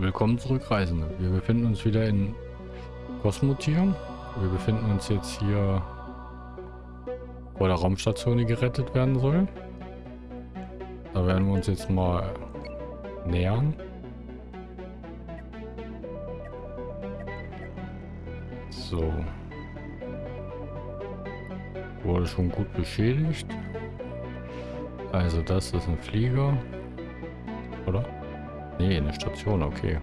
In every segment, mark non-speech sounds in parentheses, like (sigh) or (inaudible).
Willkommen zurück, Reisende. Wir befinden uns wieder in Kosmotier. Wir befinden uns jetzt hier vor der Raumstation, die gerettet werden soll. Da werden wir uns jetzt mal nähern. So. Wurde schon gut beschädigt. Also das ist ein Flieger. Oder? Nee, eine Station, okay.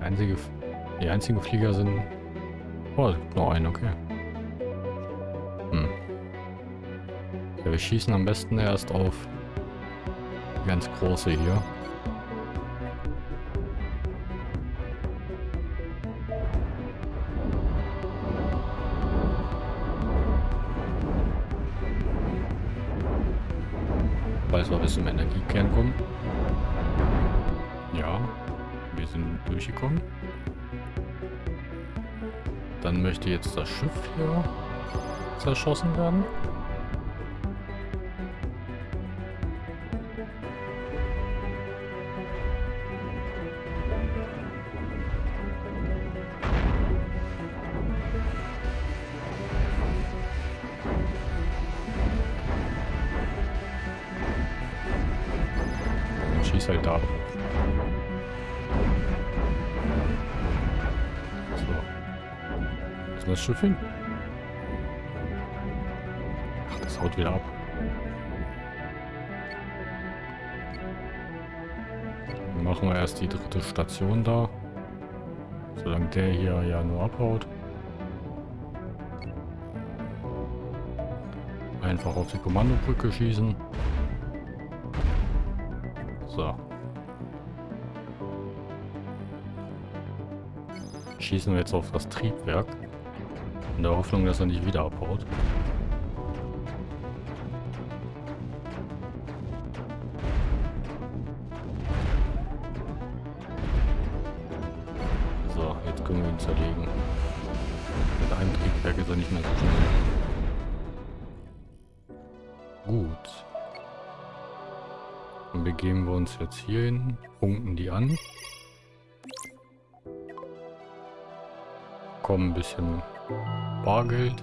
Einzige, die einzigen Flieger sind... Oh, es gibt noch einen, okay. Hm. Ja, wir schießen am besten erst auf die ganz große hier. Falls wir bis zum Energiekern kommen. Sind durchgekommen. Dann möchte jetzt das Schiff hier zerschossen werden. Der hier ja nur abhaut. Einfach auf die Kommandobrücke schießen. So. Schießen wir jetzt auf das Triebwerk. In der Hoffnung, dass er nicht wieder abhaut. Jetzt hier hin, punkten die an. Kommen ein bisschen Bargeld.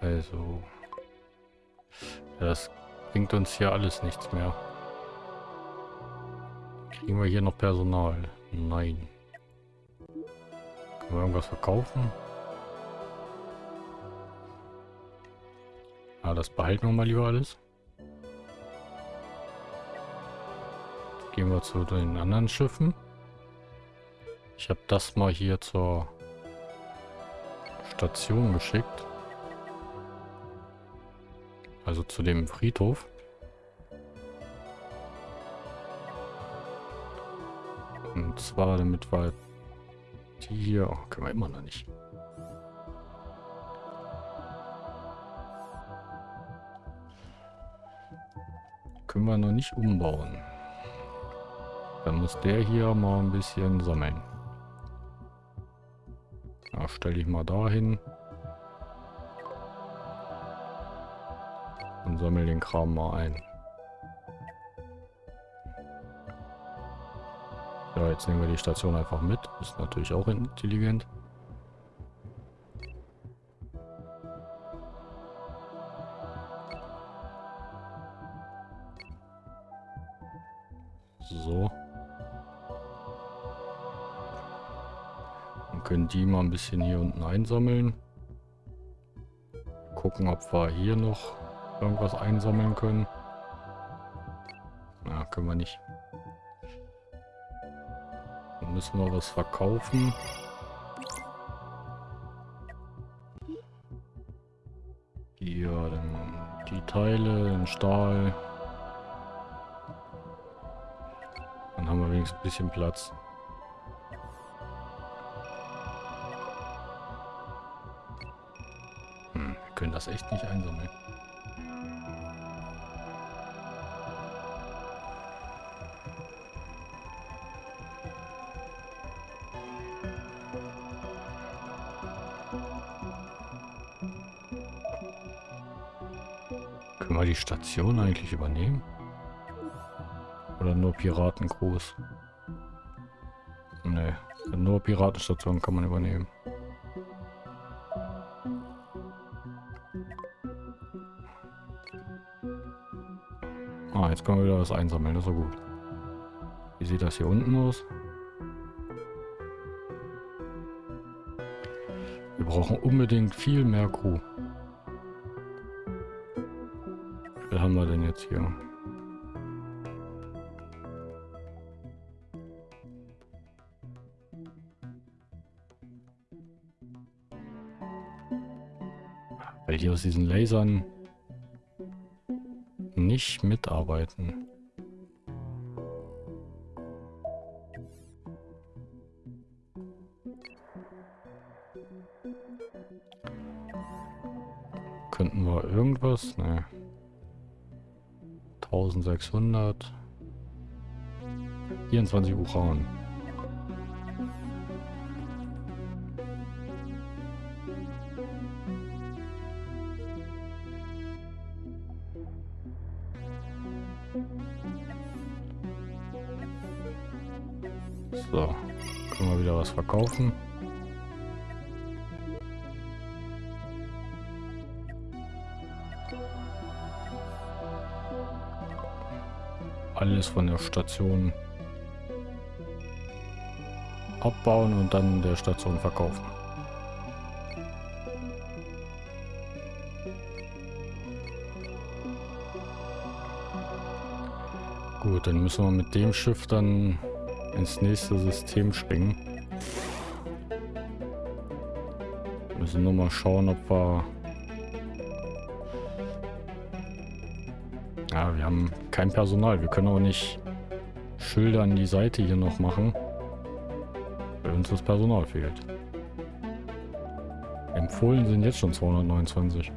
Also, das bringt uns hier alles nichts mehr. Kriegen wir hier noch Personal? Nein. Können wir irgendwas verkaufen? Ah, das behalten wir mal lieber alles. Gehen wir zu den anderen Schiffen. Ich habe das mal hier zur Station geschickt. Also zu dem Friedhof. Und zwar damit wir die hier... Oh, können wir immer noch nicht. Können wir noch nicht umbauen. Dann muss der hier mal ein bisschen sammeln. Ja, stelle ich mal dahin. Und sammle den Kram mal ein. Ja, jetzt nehmen wir die Station einfach mit. Ist natürlich auch intelligent. So. Können die mal ein bisschen hier unten einsammeln. Gucken, ob wir hier noch irgendwas einsammeln können. Na, können wir nicht. Dann müssen wir was verkaufen. Hier, dann die Teile, den Stahl. Dann haben wir wenigstens ein bisschen Platz. Das echt nicht einsammeln. Können wir die Station eigentlich übernehmen? Oder nur Piraten groß? Nee, nur Piratenstationen kann man übernehmen. Jetzt können wir wieder was einsammeln, das ist so gut. Wie sieht das hier unten aus? Wir brauchen unbedingt viel mehr Crew. Viel haben wir denn jetzt hier? Weil die aus diesen Lasern nicht mitarbeiten. Könnten wir irgendwas? Ne. 1600. 24 Uran. Verkaufen. Alles von der Station abbauen und dann der Station verkaufen. Gut, dann müssen wir mit dem Schiff dann ins nächste System springen. Müssen nur mal schauen, ob wir... Ja, wir haben kein Personal. Wir können auch nicht Schilder an die Seite hier noch machen, weil uns das Personal fehlt. Empfohlen sind jetzt schon 229.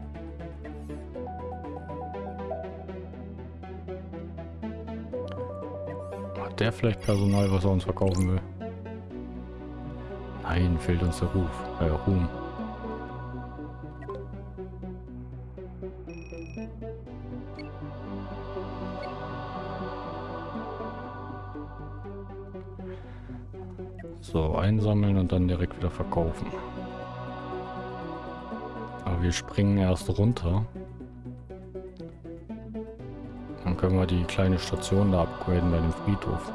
der vielleicht Personal, was er uns verkaufen will? Nein, fehlt uns der Ruf. Äh, Ruhm. So, einsammeln und dann direkt wieder verkaufen. Aber wir springen erst runter. Dann können wir die kleine Station da upgraden bei dem Friedhof.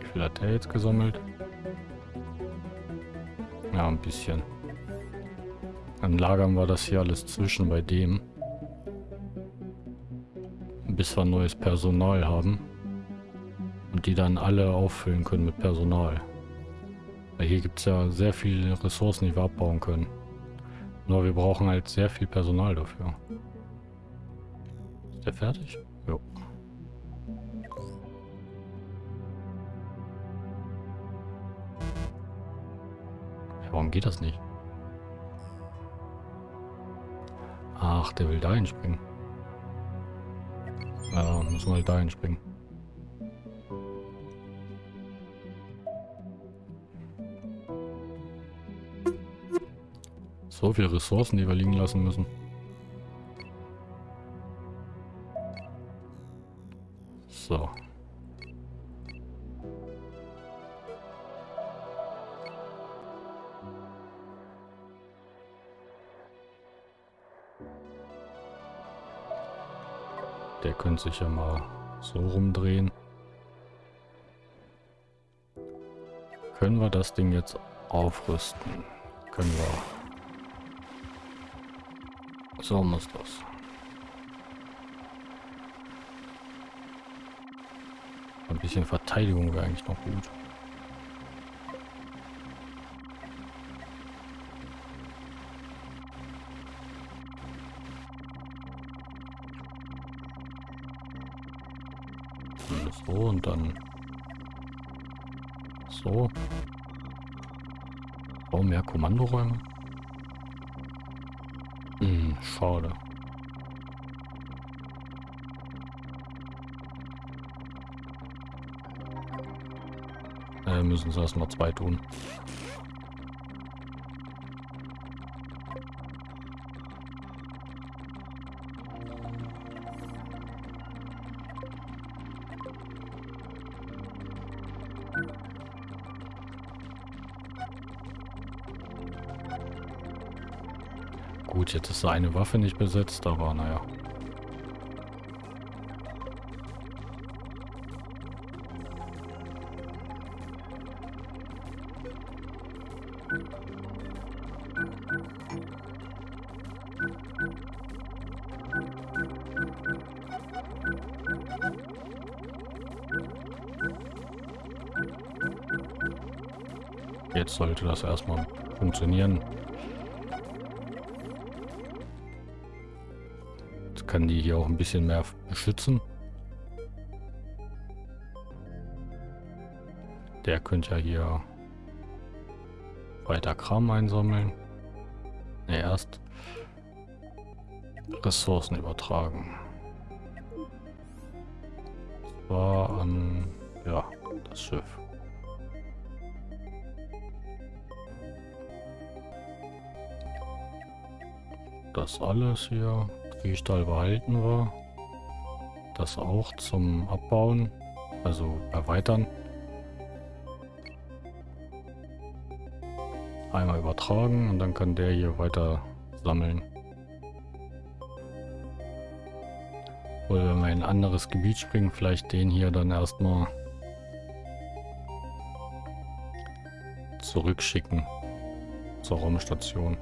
Wie viel hat der jetzt gesammelt? Ja, ein bisschen. Dann lagern wir das hier alles zwischen bei dem. Bis wir neues Personal haben. Und die dann alle auffüllen können mit Personal. Weil hier gibt es ja sehr viele Ressourcen, die wir abbauen können. Nur wir brauchen halt sehr viel Personal dafür. Ist der fertig? Jo. Warum geht das nicht? Ach, der will da hinspringen. Müssen wir halt da hinspringen. So viele Ressourcen, die wir liegen lassen müssen. Könnte sich ja mal so rumdrehen. Können wir das Ding jetzt aufrüsten? Können wir. So muss das. Ein bisschen Verteidigung wäre eigentlich noch gut. So und dann so. Oh, mehr Kommandoräume. Hm, schade. Äh, müssen sie erstmal zwei tun. Gut, jetzt ist eine Waffe nicht besetzt, aber naja. Jetzt sollte das erstmal funktionieren. Kann die hier auch ein bisschen mehr beschützen. Der könnte ja hier weiter Kram einsammeln. Ne, erst Ressourcen übertragen. War an, ja, das Schiff. Das alles hier. Drehstahl behalten wir. Das auch zum Abbauen, also erweitern. Einmal übertragen und dann kann der hier weiter sammeln. Oder wenn wir in ein anderes Gebiet springen, vielleicht den hier dann erstmal zurückschicken zur Raumstation.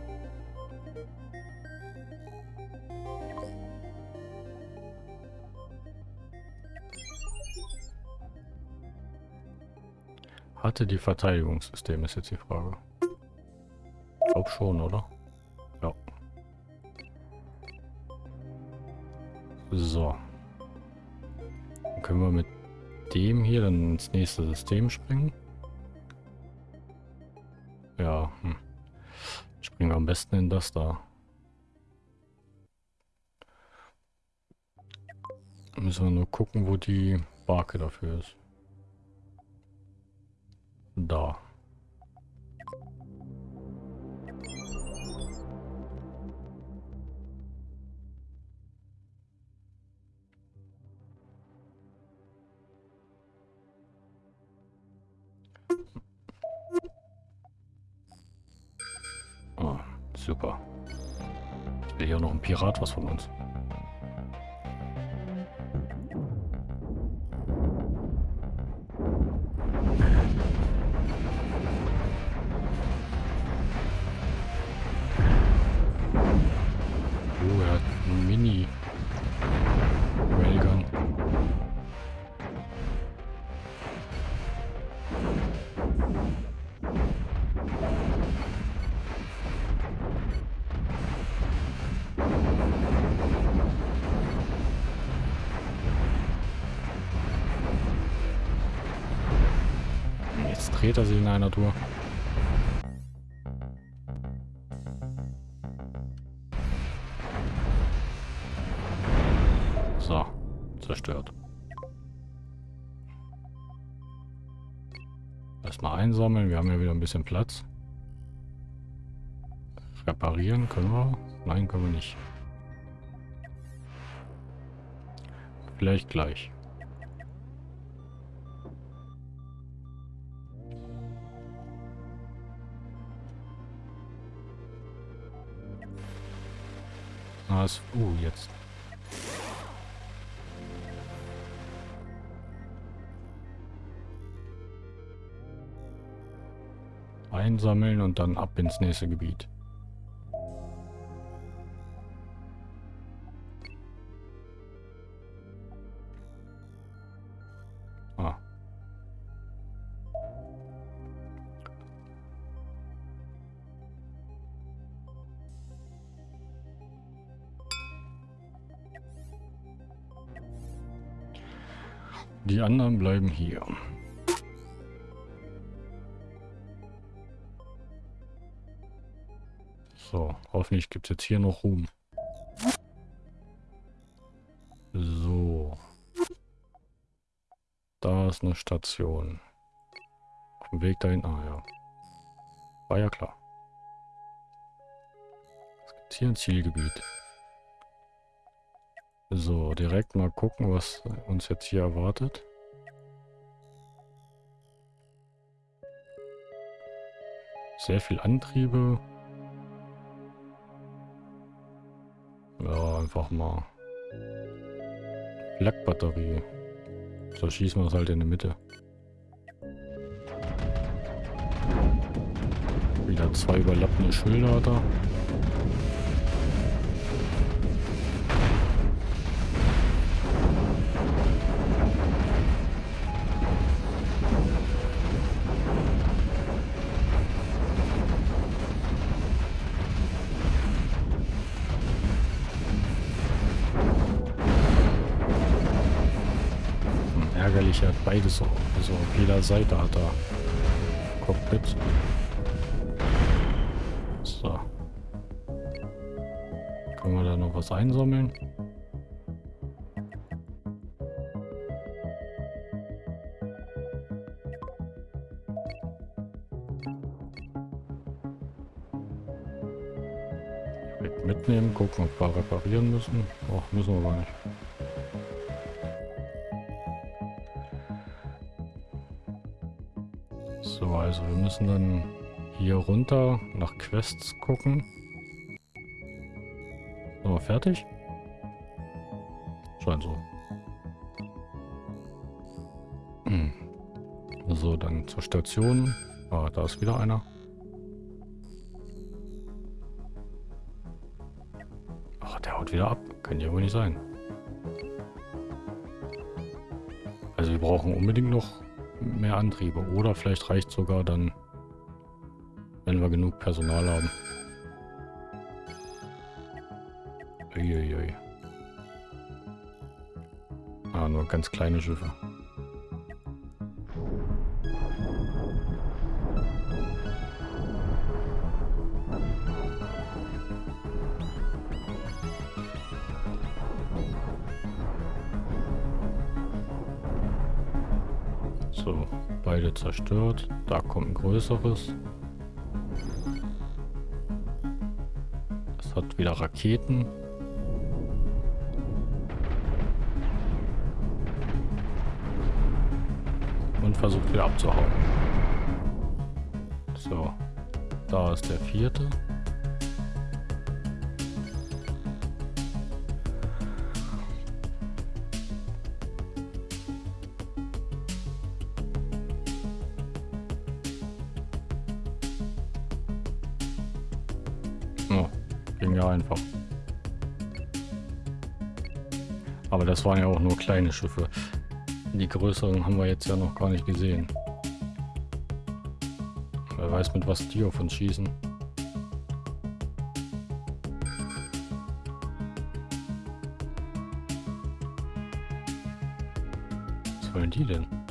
Hatte die Verteidigungssysteme, ist jetzt die Frage. Ich glaube schon, oder? Ja. So. Dann können wir mit dem hier dann ins nächste System springen. Ja, hm. Springen wir am besten in das da. Müssen wir nur gucken, wo die Barke dafür ist. Da. Oh, super. Ich will hier noch ein Pirat was von uns. Dreht er sich in einer Tour. So, zerstört. Erstmal einsammeln, wir haben ja wieder ein bisschen Platz. Reparieren können wir? Nein, können wir nicht. Vielleicht gleich. Was? Uh, jetzt. Einsammeln und dann ab ins nächste Gebiet. Anderen bleiben hier. So, hoffentlich gibt es jetzt hier noch Ruhm. So. Da ist eine Station. Auf dem Weg dahin. Ah ja. War ja klar. Es gibt hier ein Zielgebiet. So, direkt mal gucken, was uns jetzt hier erwartet. Sehr viel Antriebe. Ja, einfach mal. Lackbatterie. So schießen wir es halt in die Mitte. Wieder zwei überlappende Schilder da. Beides so. Also auf jeder Seite hat er Cockpit. So. Können wir da noch was einsammeln? Mitnehmen, gucken, ob wir reparieren müssen. Ach, müssen wir gar nicht. Also wir müssen dann hier runter nach Quests gucken. Wir fertig? Scheint so. Hm. So, dann zur Station. Ah, da ist wieder einer. Ach, der haut wieder ab. Kann ja wohl nicht sein. Also wir brauchen unbedingt noch mehr Antriebe. Oder vielleicht reicht sogar dann, wenn wir genug Personal haben. Uiuiui. Ah, nur ganz kleine Schiffe. So, beide zerstört. Da kommt ein größeres. Es hat wieder Raketen. Und versucht wieder abzuhauen. So, da ist der vierte. Das waren ja auch nur kleine Schiffe. Die größeren haben wir jetzt ja noch gar nicht gesehen. Wer weiß, mit was die auf uns schießen. Was wollen die denn?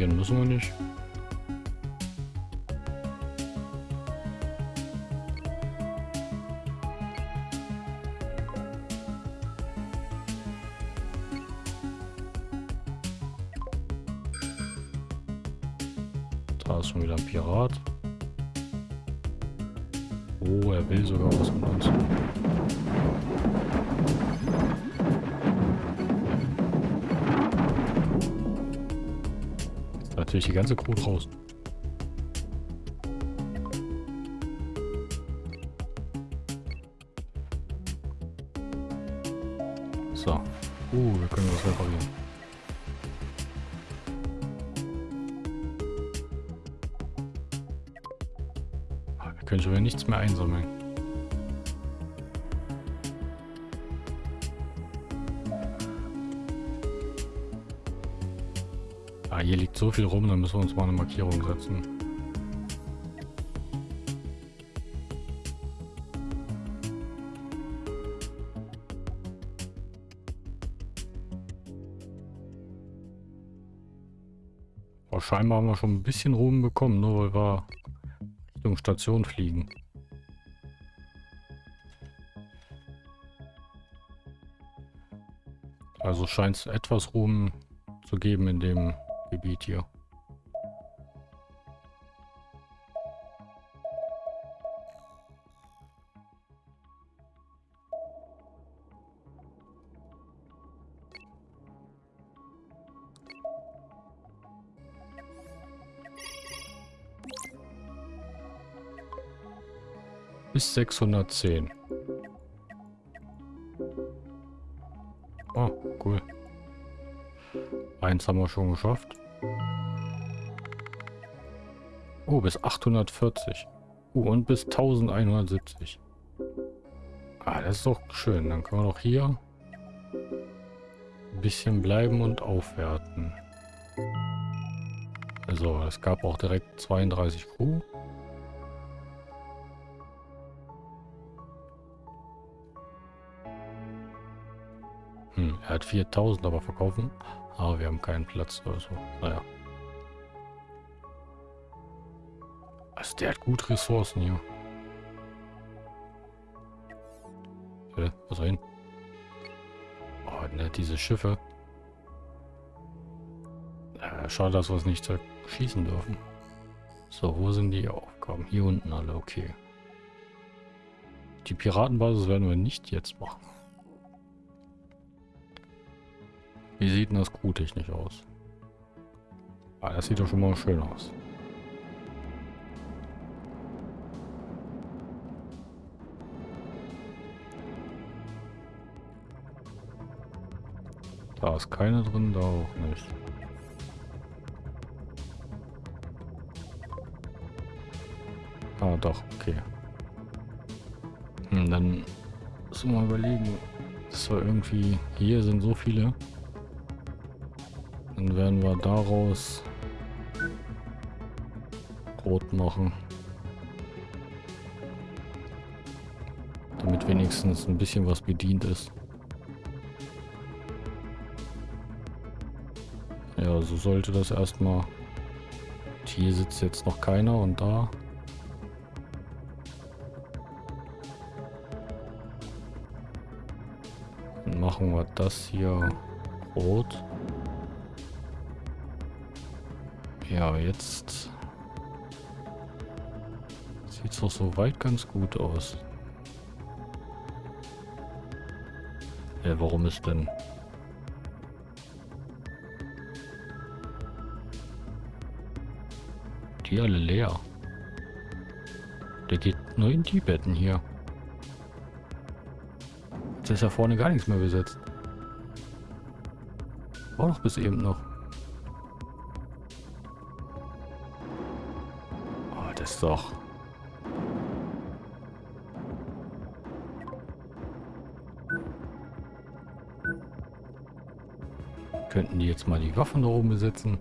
Reparieren müssen wir nicht. Ganze Crew draußen. So. Uh, wir können was reparieren. Ah, Wir können schon wieder nichts mehr einsammeln. Ah, hier liegt so viel rum, dann müssen wir uns mal eine Markierung setzen. Aber scheinbar haben wir schon ein bisschen Ruhm bekommen, nur weil wir Richtung Station fliegen. Also scheint es etwas Ruhm zu geben in dem Gebiet hier. Bis 610. Oh, cool. Eins haben wir schon geschafft. Oh, bis 840. Oh, und bis 1170. Ah, das ist doch schön. Dann können wir doch hier ein bisschen bleiben und aufwerten. Also, es gab auch direkt 32 Crew. Hm, er hat 4000 aber verkaufen. Aber wir haben keinen Platz oder so. Naja. Also der hat gut Ressourcen hier. Äh, was soll? Oh, ne, diese Schiffe. Äh, schade, dass wir es nicht schießen dürfen. So, wo sind die Aufgaben? Hier unten alle, okay. Die Piratenbasis werden wir nicht jetzt machen. Wie sieht denn das crewtechnisch aus? Ah, das sieht doch schon mal schön aus. Da ist keine drin, da auch nicht. Ah, doch, okay. Hm, dann müssen wir mal überlegen. Das war irgendwie... Hier sind so viele. Dann werden wir daraus Brot machen. Damit wenigstens ein bisschen was bedient ist. Ja, so sollte das erstmal... Hier sitzt jetzt noch keiner und da machen wir das hier rot. Ja, jetzt sieht es doch soweit ganz gut aus. Ja, warum ist denn... Die alle leer. Der geht nur in die Betten hier. Jetzt ist ja vorne gar nichts mehr besetzt. War doch bis eben noch. Oh, das ist doch... Könnten die jetzt mal die Waffen da oben besetzen?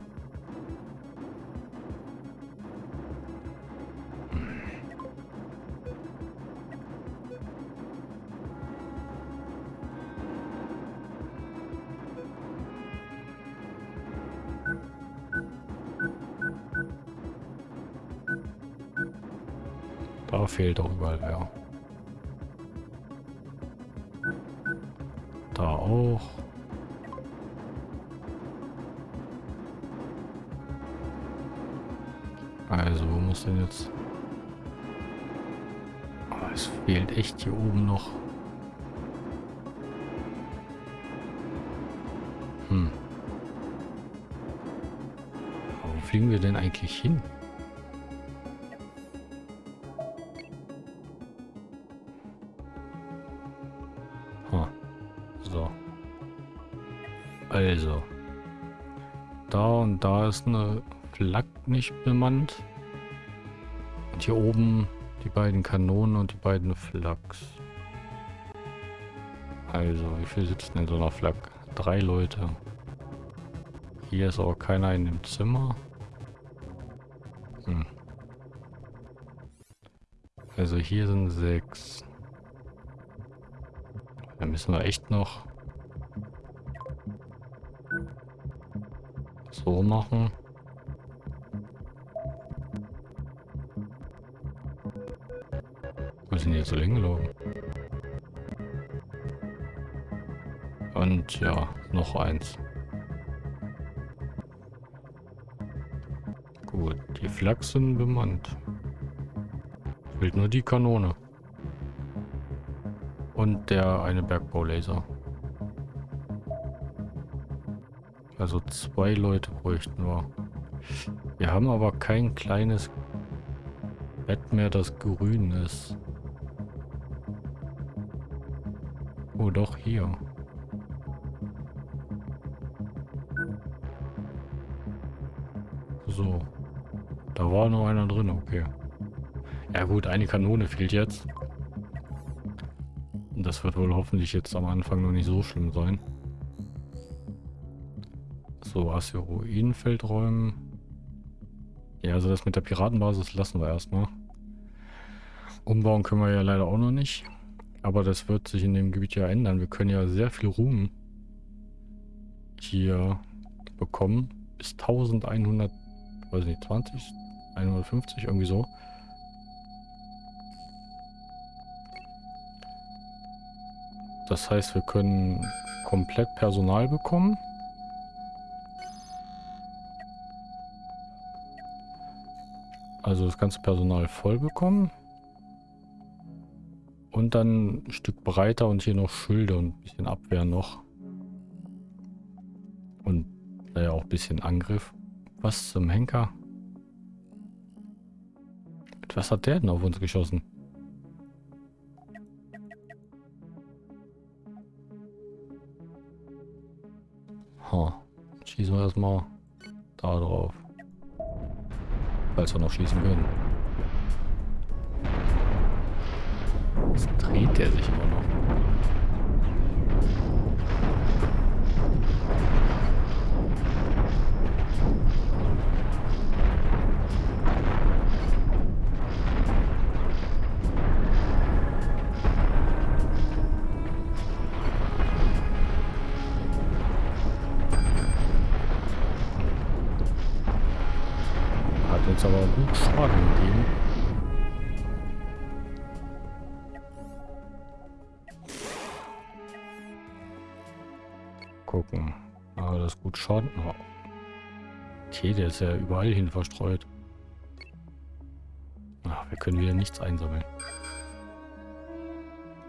Eine Flak nicht bemannt. Und hier oben die beiden Kanonen und die beiden Flaks. Also, wie viel sitzen in so einer Flak? Drei Leute. Hier ist aber keiner in dem Zimmer. Hm. Also hier sind sechs. Da müssen wir echt noch so machen. Wo sind jetzt so hingelaufen? Und ja, noch eins. Gut, die Flaks sind bemannt. Fehlt nur die Kanone. Und der eine Bergbaulaser. Also zwei Leute bräuchten wir. Wir haben aber kein kleines Bett mehr, das grün ist. Oh, doch, hier. So. Da war noch einer drin, okay. Ja gut, eine Kanone fehlt jetzt. Das wird wohl hoffentlich jetzt am Anfang noch nicht so schlimm sein. So, Asteroidenfeld räumen. Ja, also das mit der Piratenbasis lassen wir erstmal. Umbauen können wir ja leider auch noch nicht. Aber das wird sich in dem Gebiet ja ändern. Wir können ja sehr viel Ruhm hier bekommen. Bis 1100, weiß nicht, 20, 150, irgendwie so. Das heißt, wir können komplett Personal bekommen. Also das ganze Personal voll bekommen. Und dann ein Stück breiter und hier noch Schilde und ein bisschen Abwehr noch. Und naja, auch ein bisschen Angriff. Was zum Henker? Was hat der denn auf uns geschossen? Ha. Schießen wir erstmal da drauf. Falls wir noch schießen können. Jetzt dreht der sich immer noch. Schaden. Oh. Okay, der ist ja überall hin verstreut. Ach, wir können wieder nichts einsammeln.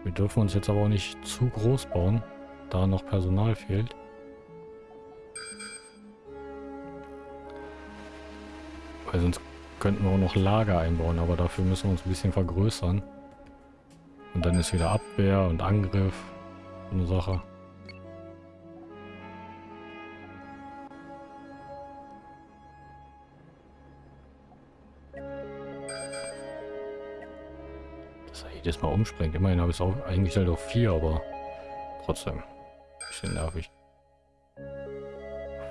Wir dürfen uns jetzt aber auch nicht zu groß bauen, da noch Personal fehlt. Weil sonst könnten wir auch noch Lager einbauen, aber dafür müssen wir uns ein bisschen vergrößern. Und dann ist wieder Abwehr und Angriff. Eine Sache. Jedes Mal umspringt. Immerhin habe ich es auch eingestellt auf 4, aber trotzdem. Bisschen nervig.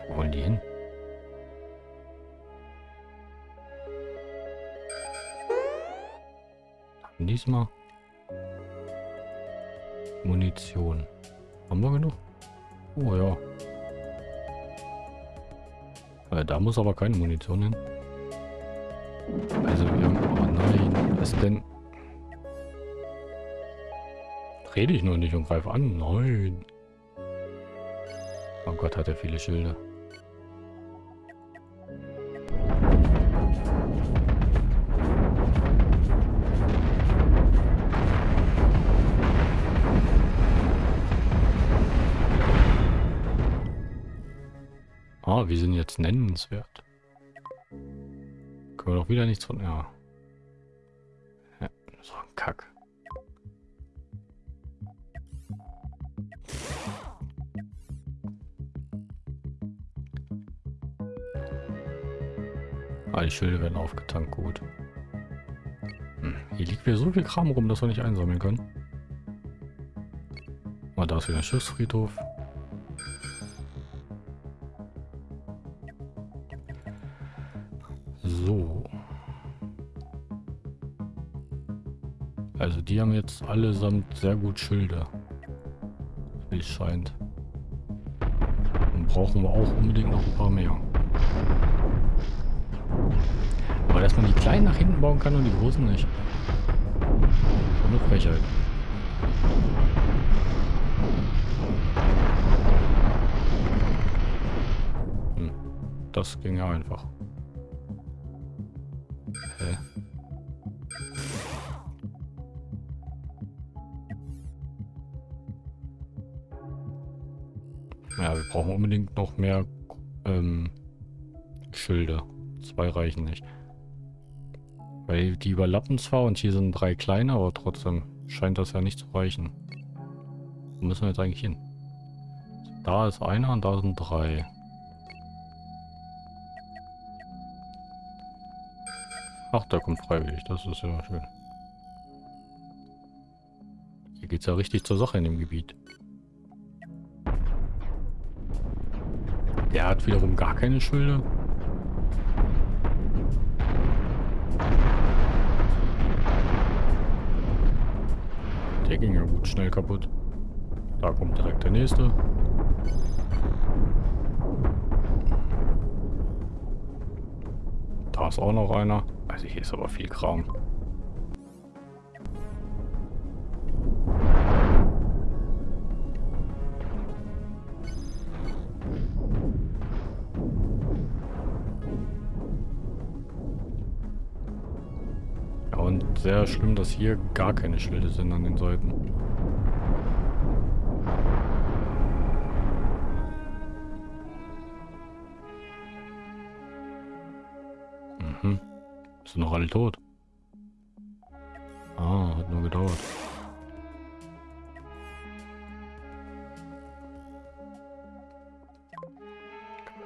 Wo wollen die hin? Diesmal Munition. Haben wir genug? Oh ja. Äh, da muss aber keine Munition hin. Also wir haben... Oh nein, was denn? Rede ich nur nicht und greife an. Nein. Oh Gott, hat er viele Schilde. Ah, wir sind jetzt nennenswert. Können wir doch wieder nichts von... Ja. ja so ein Kack. Die Schilde werden aufgetankt, gut. Hm, hier liegt wieder so viel Kram rum, dass wir nicht einsammeln können. Mal da ist wieder ein Schiffsfriedhof. So. Also die haben jetzt allesamt sehr gut Schilder. Wie es scheint. Dann brauchen wir auch unbedingt noch ein paar mehr. Aber dass man die kleinen nach hinten bauen kann und die großen nicht. Eine Frechheit. Hm. Das ging ja einfach. Hä? Ja, wir brauchen unbedingt noch mehr ähm, Schilder. Zwei reichen nicht. Weil die überlappen zwar und hier sind drei kleine, aber trotzdem scheint das ja nicht zu reichen. Wo müssen wir jetzt eigentlich hin? Da ist einer und da sind drei. Ach, der kommt freiwillig. Das ist ja schön. Hier geht es ja richtig zur Sache in dem Gebiet. Der hat wiederum gar keine Schilde. Der ging ja gut schnell kaputt. Da kommt direkt der nächste. Da ist auch noch einer. Also hier ist aber viel Kram. Sehr schlimm, dass hier gar keine Schilde sind an den Seiten. Mhm. Sind noch alle tot? Ah, hat nur gedauert.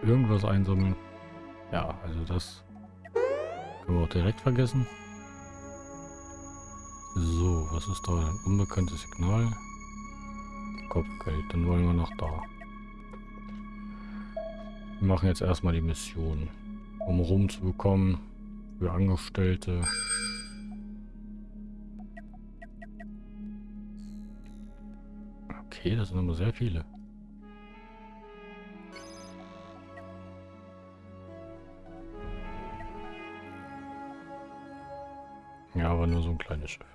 Irgendwas einsammeln. Ja, also das können wir auch direkt vergessen. Was ist da? Ein unbekanntes Signal. Kopfgeld, dann wollen wir nach da. Wir machen jetzt erstmal die Mission, um rumzubekommen für Angestellte. Okay, das sind aber sehr viele. Ja, aber nur so ein kleines Schiff.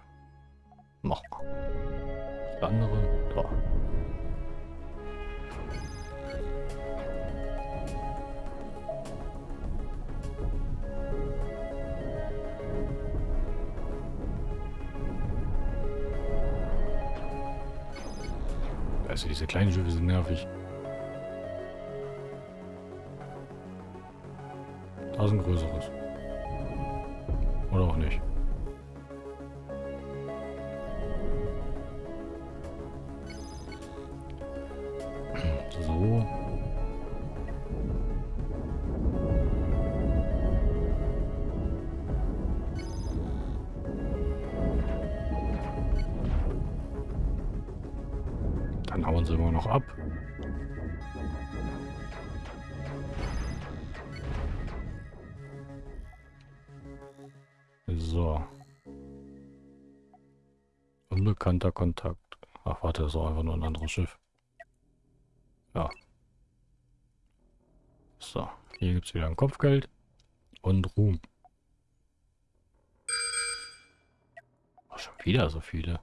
Das andere, da. Also diese kleinen Schiffe sind nervig. Da ist ein größeres. Oder auch nicht. So. Unbekannter Kontakt. Ach, warte, das ist auch einfach nur ein anderes Schiff. Ja. So, hier gibt es wieder ein Kopfgeld und Ruhm. Oh, schon wieder so viele.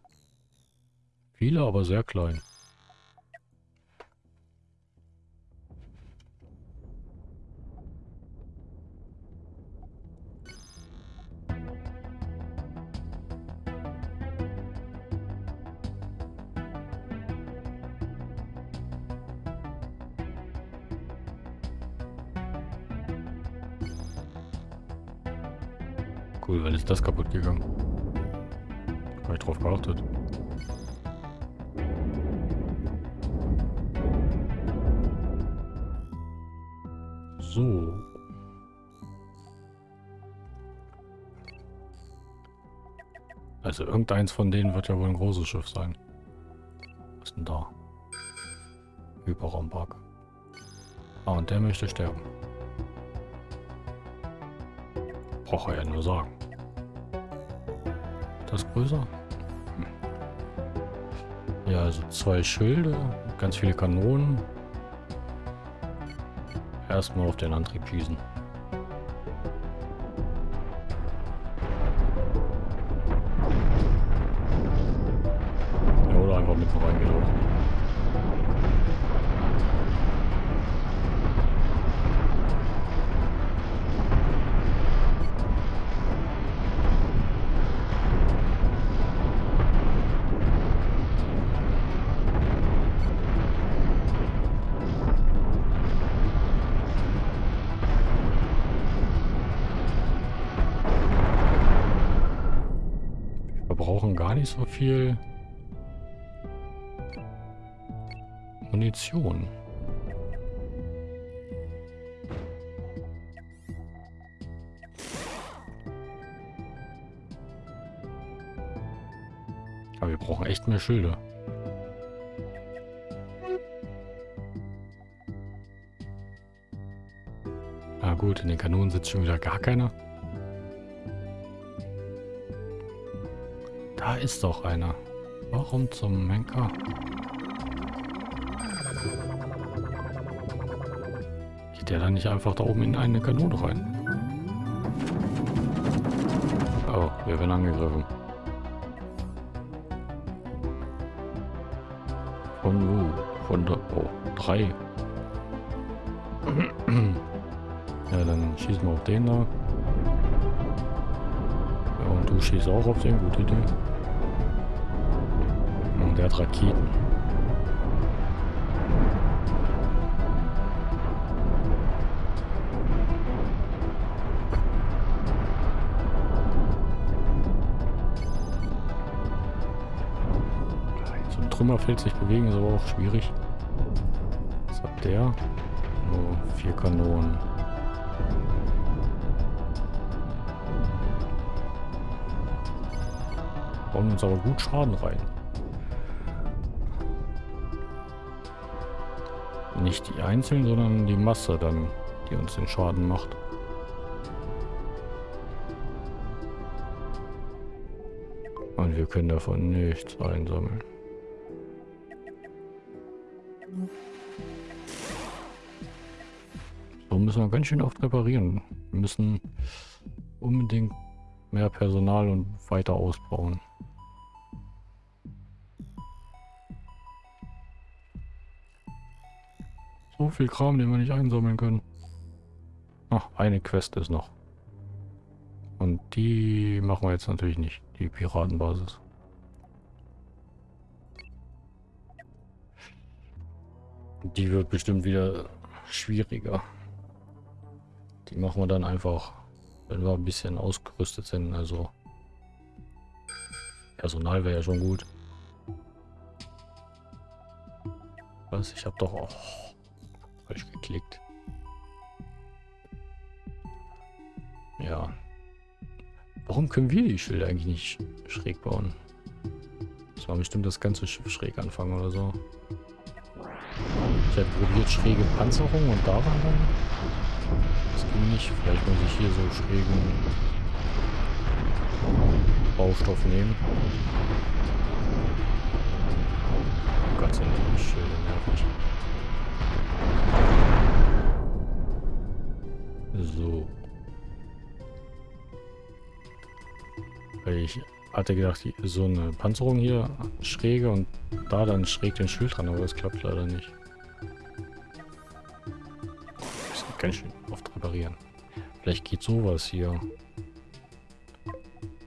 Viele, aber sehr klein. Cool, weil ist das kaputt gegangen? Gar nicht drauf geachtet. So. Also irgendeins von denen wird ja wohl ein großes Schiff sein. Was ist denn da? Hyperraumpark. Ah, und der möchte sterben. Braucht er ja nur sagen. Das größer? Hm. Ja, also zwei Schilde, ganz viele Kanonen. Erstmal auf den Antrieb schießen. Nicht so viel. Munition. Aber wir brauchen echt mehr Schilder. Ah gut, in den Kanonen sitzt schon wieder gar keiner. Ist doch einer. Warum zum Menker? Geht der dann nicht einfach da oben in eine Kanone rein? Oh, wir werden angegriffen. Von wo? Von der... Oh, drei. (clears throat) ja, dann schießen wir auf den da. Ja, und du schießt auch auf den. Gute Idee. Der hat Raketen. So ein Trümmerfeld sich bewegen ist aber auch schwierig. Was hat der? Nur vier Kanonen. Bauen uns aber gut Schaden rein. Nicht die einzelnen, sondern die Masse dann, die uns den Schaden macht. Und wir können davon nichts einsammeln. So müssen wir ganz schön oft reparieren. Wir müssen unbedingt mehr Personal und weiter ausbauen. So viel Kram, den wir nicht einsammeln können. Ach, eine Quest ist noch. Und die machen wir jetzt natürlich nicht, die Piratenbasis. Die wird bestimmt wieder schwieriger. Die machen wir dann einfach, wenn wir ein bisschen ausgerüstet sind. Also Personal wäre ja schon gut. Was? Ich habe doch auch falsch geklickt. Ja. Warum können wir die Schilder eigentlich nicht schräg bauen? Das war bestimmt das ganze Schiff schräg anfangen oder so. Ich habe probiert schräge Panzerung und daran dann. Das ging nicht. Vielleicht muss ich hier so schrägen Baustoff nehmen. Oh Gott, sind die Schilder nervig. So. Ich hatte gedacht, so eine Panzerung hier schräge und da dann schräg den Schild dran, aber das klappt leider nicht. Ich muss ganz schön oft reparieren. Vielleicht geht sowas hier.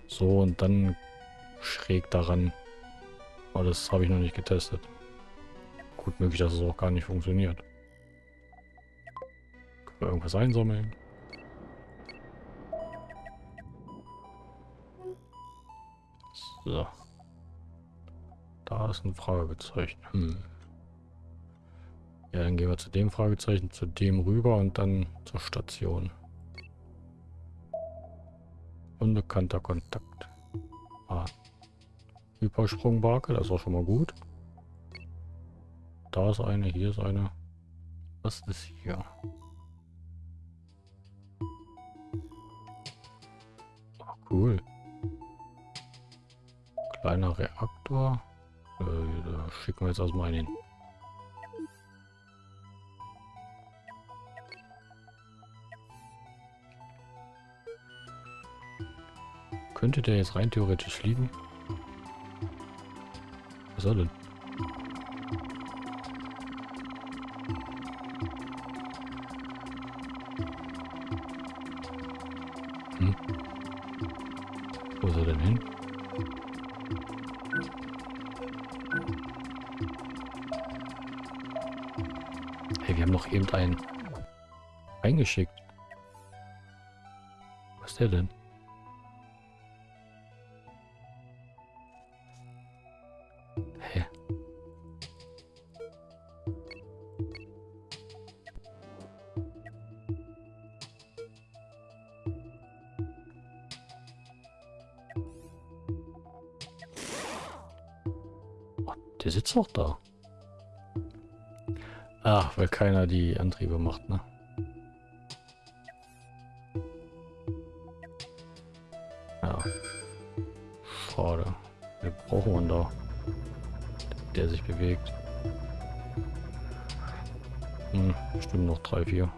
So und dann schräg daran. Aber das habe ich noch nicht getestet. Gut möglich, dass es auch gar nicht funktioniert. Irgendwas einsammeln? So. Da ist ein Fragezeichen. Hm. Ja, dann gehen wir zu dem Fragezeichen, zu dem rüber und dann zur Station. Unbekannter Kontakt. Ah. Hypersprungbarke, das ist auch schon mal gut. Da ist eine, hier ist eine. Was ist hier? Cool. Kleiner Reaktor. Äh, schicken wir jetzt erstmal einen hin. Könnte der jetzt rein theoretisch liegen? Was soll denn? Er denn hin? Hey, wir haben noch eben einen eingeschickt. Was ist der denn? Weil keiner die Antriebe macht, ne? Ja. Schade. Wir brauchen einen da. Der sich bewegt. Hm, stimmt noch drei, vier.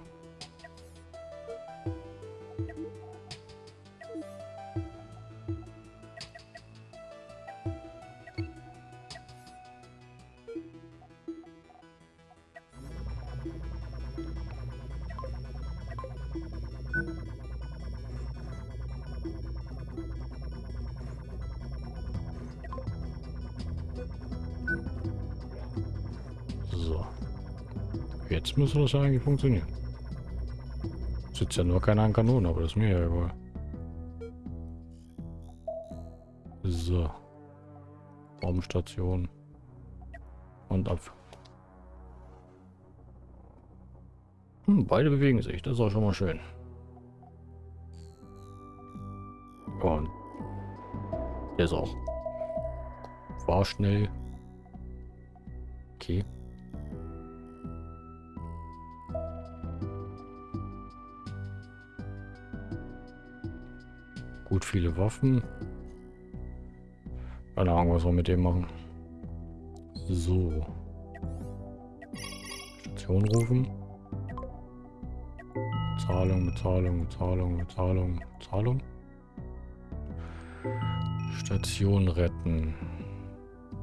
Das eigentlich funktionieren. Sitzt ja nur keiner an Kanonen, aber das ist mir ja egal. So. Raumstation. Und ab. Hm, beide bewegen sich, das ist auch schon mal schön. Und der ist auch. War schnell. Gut, viele Waffen. Keine Ahnung, was wir mit dem machen. So. Station rufen. Zahlung, Bezahlung, Bezahlung, Bezahlung, Zahlung. Station retten.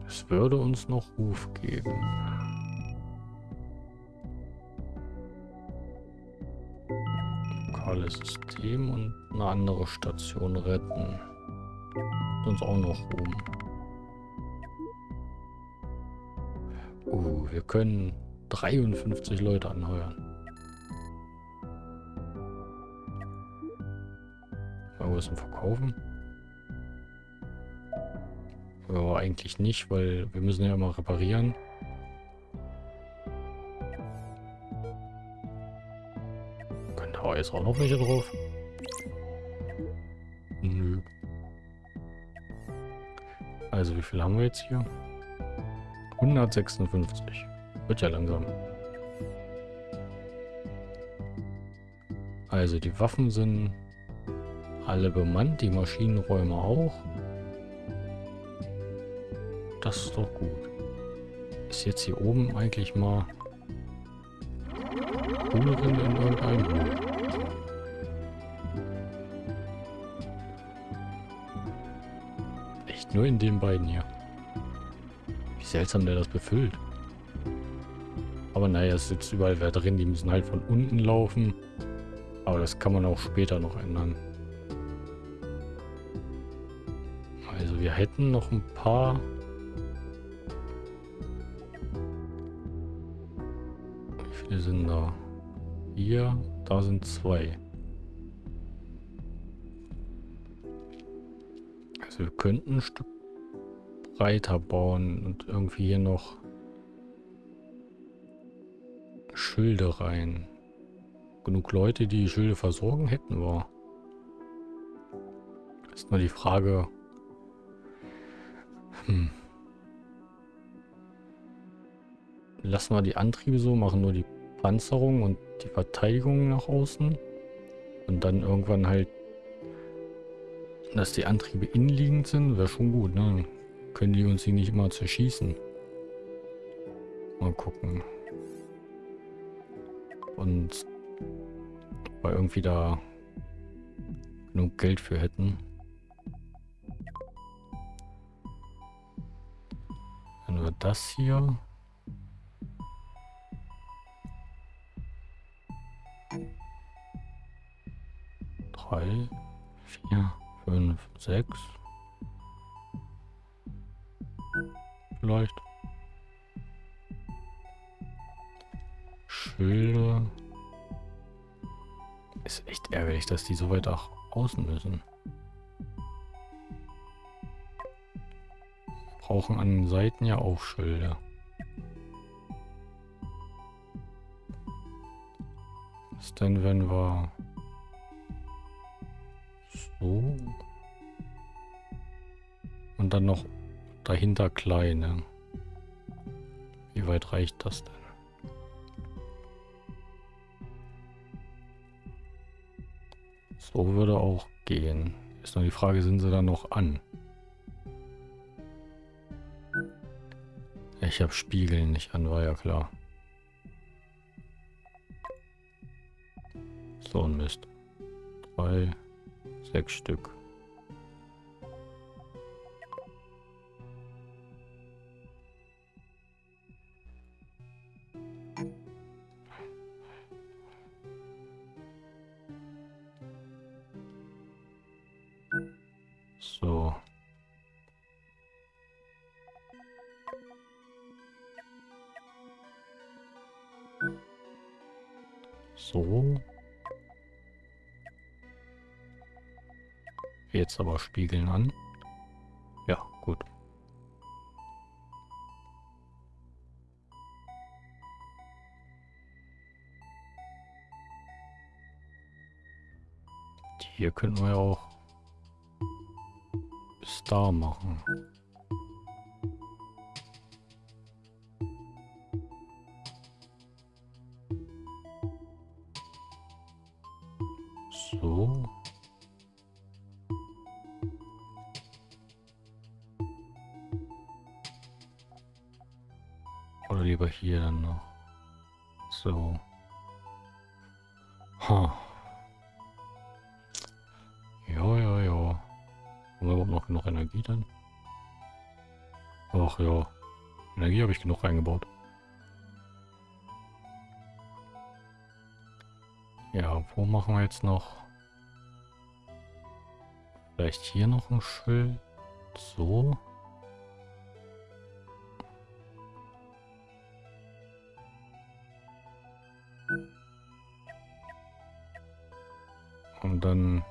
Es würde uns noch Ruf geben. Lokales System und eine andere Station retten. Uns auch noch oben. Uh, wir können 53 Leute anheuern. Mal was verkaufen? Ja, eigentlich nicht, weil wir müssen ja immer reparieren. Jetzt auch noch welche drauf? Nö. Also wie viel haben wir jetzt hier? 156. Wird ja langsam. Also die Waffen sind alle bemannt, die Maschinenräume auch. Das ist doch gut. Ist jetzt hier oben eigentlich mal Kohlerin in irgendeinem Nur in den beiden hier. Wie seltsam der das befüllt. Aber naja, es sitzt überall wer drin. Die müssen halt von unten laufen. Aber das kann man auch später noch ändern. Also wir hätten noch ein paar... Wie viele sind da? Hier, da sind zwei. Wir könnten ein Stück breiter bauen und irgendwie hier noch Schilde rein. Genug Leute, die die Schilde versorgen, hätten wir. Ist nur die Frage... Hm. Lassen wir die Antriebe so, machen nur die Panzerung und die Verteidigung nach außen. Und dann irgendwann halt dass die Antriebe innenliegend sind, wäre schon gut, ne? können die uns hier nicht immer zerschießen. Mal gucken. Und weil irgendwie da genug Geld für hätten. Wenn wir das hier... Drei, vier, fünf, sechs. Vielleicht. Schilde. Ist echt ärgerlich, dass die so weit nach außen müssen. Brauchen an den Seiten ja auch Schilde. Was denn, wenn wir so. Und dann noch dahinter kleine. weit reicht das denn? So würde auch gehen. Ist nur die Frage, sind sie dann noch an? Ich habe Spiegeln nicht an, war ja klar. So ein Mist. Drei, sechs Stück. Jetzt aber spiegeln an. Ja, gut. Hier könnten wir auch Star machen. Jetzt noch? Vielleicht hier noch ein Schild. So. Und dann...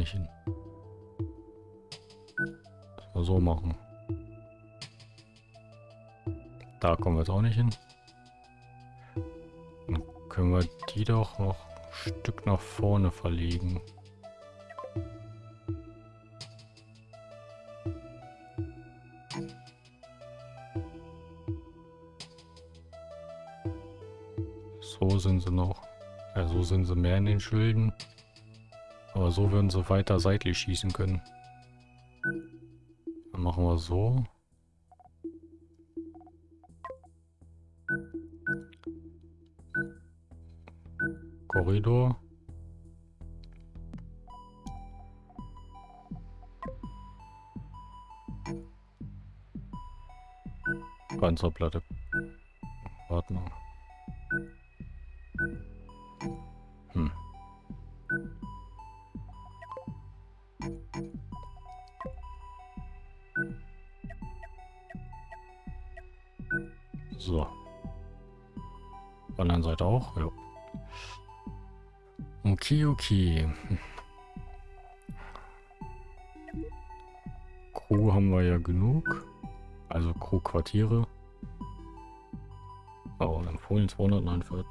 nicht hin. Wir so machen. Da kommen wir jetzt auch nicht hin. Dann können wir die doch noch ein Stück nach vorne verlegen. So sind sie noch. Ja, so sind sie mehr in den Schilden. Aber so würden sie weiter seitlich schießen können. Dann machen wir so. Korridor. Panzerplatte. Warte mal. Okay. Crew haben wir ja genug. Also Crew-Quartiere. Oh, empfohlen 249.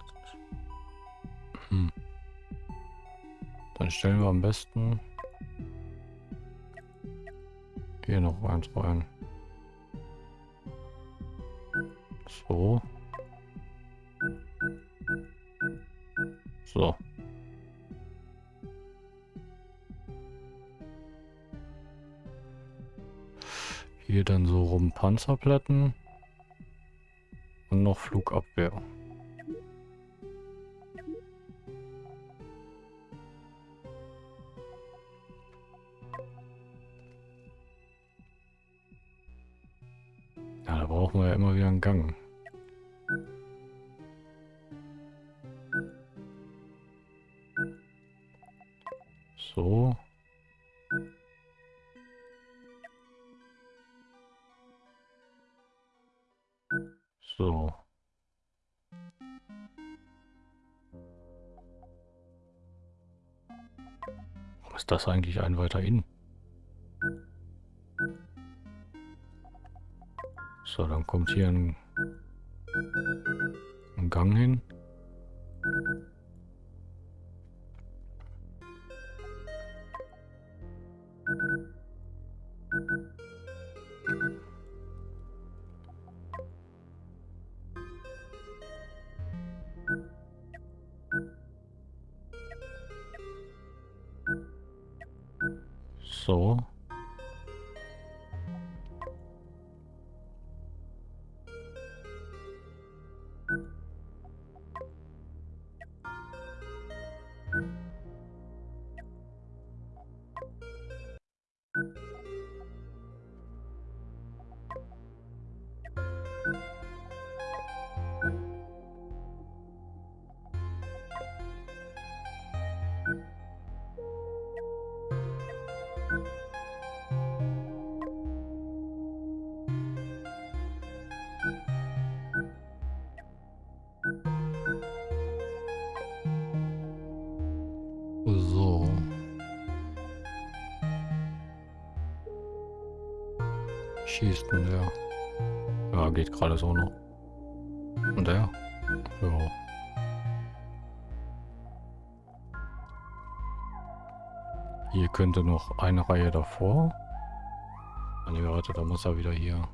Hm. Dann stellen wir am besten hier noch eins rein. So. So. Hier dann so rum Panzerplatten. Und noch Flugabwehr. Ja, da brauchen wir ja immer wieder einen Gang. Das eigentlich ein weiter in? So, dann kommt hier ein, ein Gang hin. Schießt denn der? Ja, geht gerade so noch. Und der? Ja. Hier könnte noch eine Reihe davor. Ah, warte, da muss er wieder hier.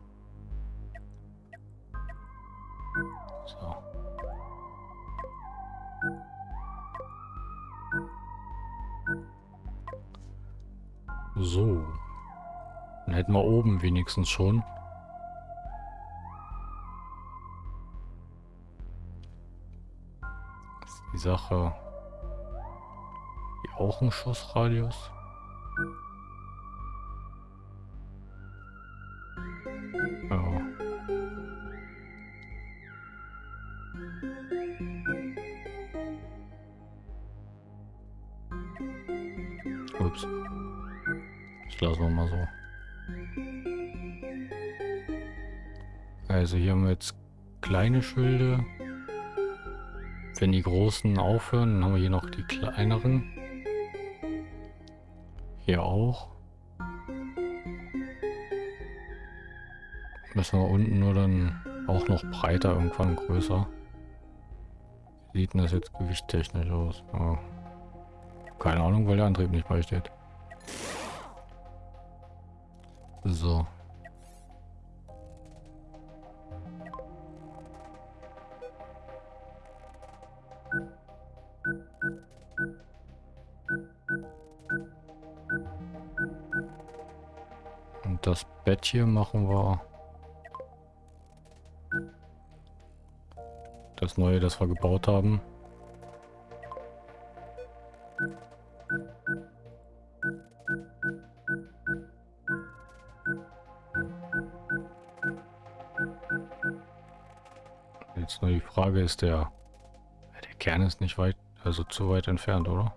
Hätten wir oben wenigstens schon. Das ist die Sache. Hier auch ein Schussradius. Kleine Schilde. Wenn die großen aufhören, dann haben wir hier noch die kleineren. Hier auch. Müssen wir unten nur dann auch noch breiter, irgendwann größer. Wie sieht denn das jetzt gewichttechnisch aus? Ja. Keine Ahnung, weil der Antrieb nicht beisteht. So. Bett hier machen wir... Das neue, das wir gebaut haben. Jetzt nur die Frage, ist der... Der Kern ist nicht weit, also zu weit entfernt, oder?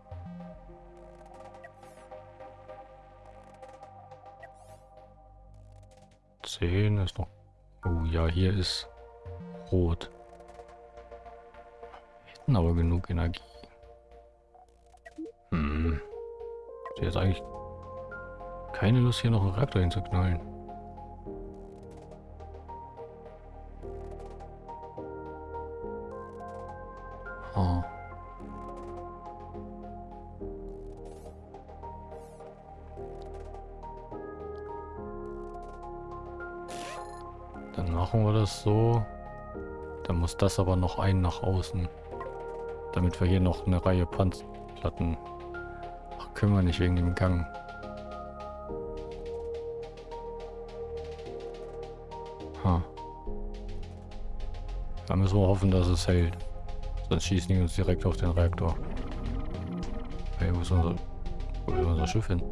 Zehn ist noch... Oh ja, hier ist rot. Hätten aber genug Energie. Hm. Ich jetzt eigentlich keine Lust, hier noch einen Reaktor hinzuknallen. Das aber noch ein nach außen. Damit wir hier noch eine Reihe Panzerplatten... Ach, können wir nicht wegen dem Gang. Ha. Da müssen wir hoffen, dass es hält. Sonst schießen die uns direkt auf den Reaktor. Hey, wo ist unser, wo ist unser Schiff hin?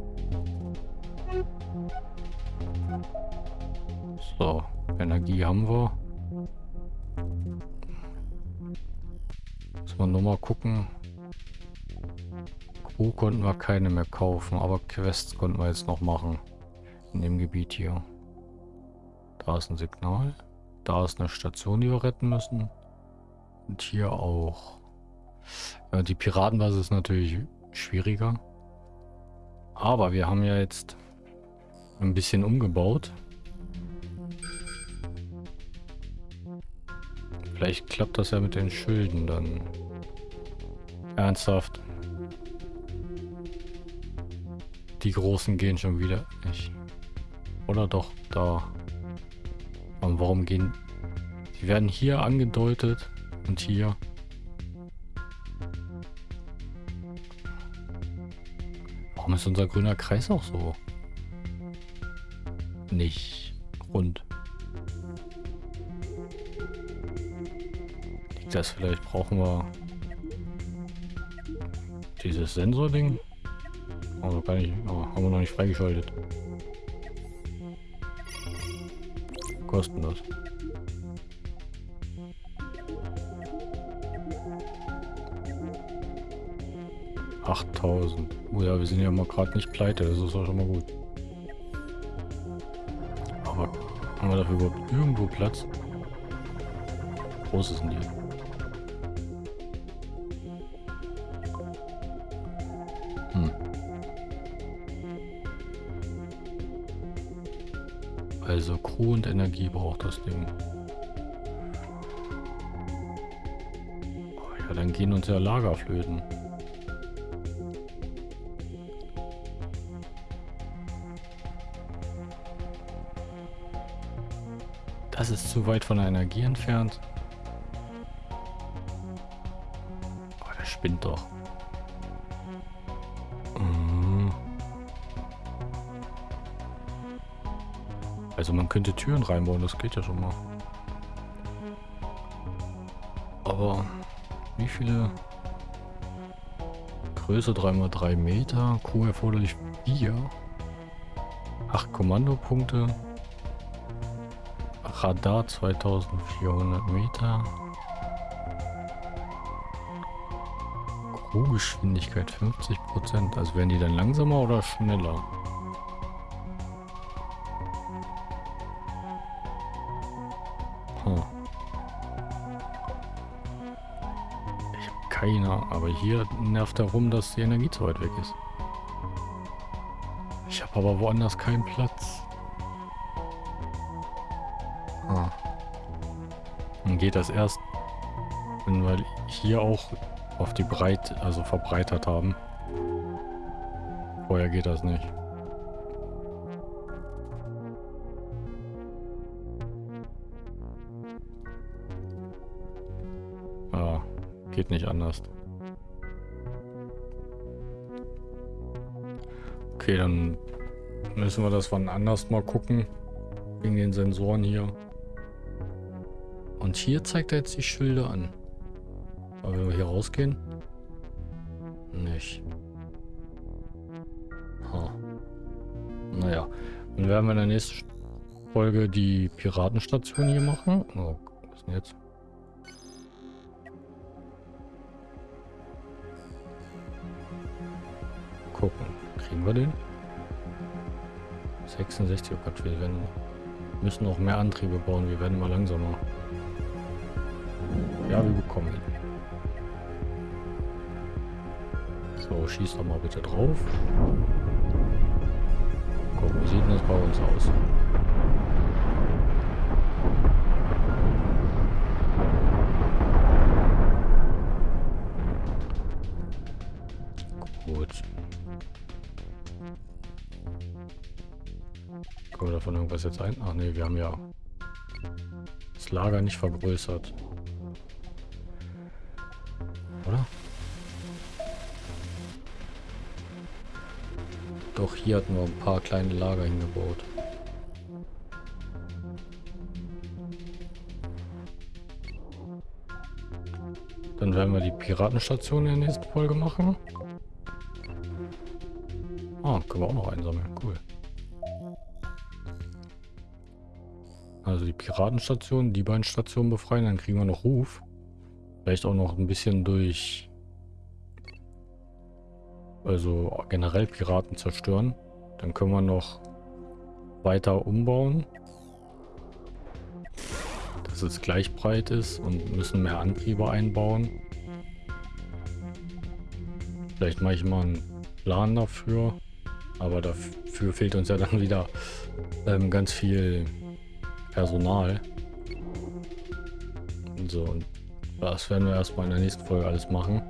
So, Energie haben wir. Nur mal gucken. Crew konnten wir keine mehr kaufen, aber Quests konnten wir jetzt noch machen. In dem Gebiet hier. Da ist ein Signal. Da ist eine Station, die wir retten müssen. Und hier auch. Ja, die Piratenbasis ist natürlich schwieriger. Aber wir haben ja jetzt ein bisschen umgebaut. Vielleicht klappt das ja mit den Schilden dann. Ernsthaft. Die großen gehen schon wieder nicht. Oder doch, da. Und warum gehen... Die werden hier angedeutet und hier. Warum ist unser grüner Kreis auch so? Nicht rund. Liegt das vielleicht? Brauchen wir dieses Sensording? Also kann ich, oh, haben wir noch nicht freigeschaltet. Kosten das? Achttausend. Oh ja, wir sind ja mal gerade nicht pleite, das ist auch schon mal gut. Aber haben wir dafür überhaupt irgendwo Platz? groß sind die? Und Energie braucht das Ding. Oh ja, dann gehen uns ja Lagerflöten. Das ist zu weit von der Energie entfernt. Oh, der spinnt doch. Also man könnte Türen reinbauen, das geht ja schon mal. Aber wie viele Größe 3x3 Meter, Q erforderlich 4, 8 Kommandopunkte, Radar 2400 Meter. Crewgeschwindigkeit 50 Prozent. Also werden die dann langsamer oder schneller? Keine, aber hier nervt darum, dass die Energie zu weit weg ist. Ich habe aber woanders keinen Platz. Ah. Dann geht das erst, wenn wir hier auch auf die Breit, also verbreitert haben. Vorher geht das nicht. Geht nicht anders. Okay, dann müssen wir das wann anders mal gucken. Wegen den Sensoren hier. Und hier zeigt er jetzt die Schilder an. Aber wenn wir hier rausgehen? Nicht. Ha. Naja. Dann werden wir in der nächsten Folge die Piratenstation hier machen. Oh, was ist denn jetzt? Kriegen wir den? 66, oh Gott, wir werden, müssen noch mehr Antriebe bauen. Wir werden mal langsamer. Ja, wir bekommen ihn. So, schieß doch mal bitte drauf. Guck, wie sieht das bei uns aus? Irgendwas jetzt ein? Ach nee, wir haben ja das Lager nicht vergrößert. Oder? Doch hier hatten wir ein paar kleine Lager hingebaut. Dann werden wir die Piratenstation in der nächsten Folge machen. Ah, können wir auch noch einsammeln. Cool. Also die Piratenstation, die beiden Stationen befreien, dann kriegen wir noch Ruf. Vielleicht auch noch ein bisschen durch... Also generell Piraten zerstören. Dann können wir noch weiter umbauen. Dass es gleich breit ist und müssen mehr Antriebe einbauen. Vielleicht mache ich mal einen Plan dafür. Aber dafür fehlt uns ja dann wieder ähm, ganz viel Personal. So, und das werden wir erstmal in der nächsten Folge alles machen.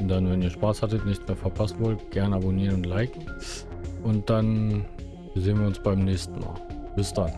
Und dann, wenn ihr Spaß hattet, nichts mehr verpassen wollt, gerne abonnieren und liken. Und dann sehen wir uns beim nächsten Mal. Bis dann.